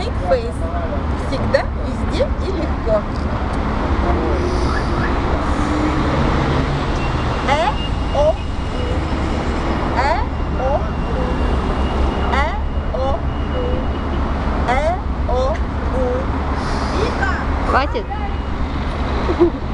make face. Всегда, везде и легко. Э, о, э, о, э, о, э, о, э, у. Э. Хватит?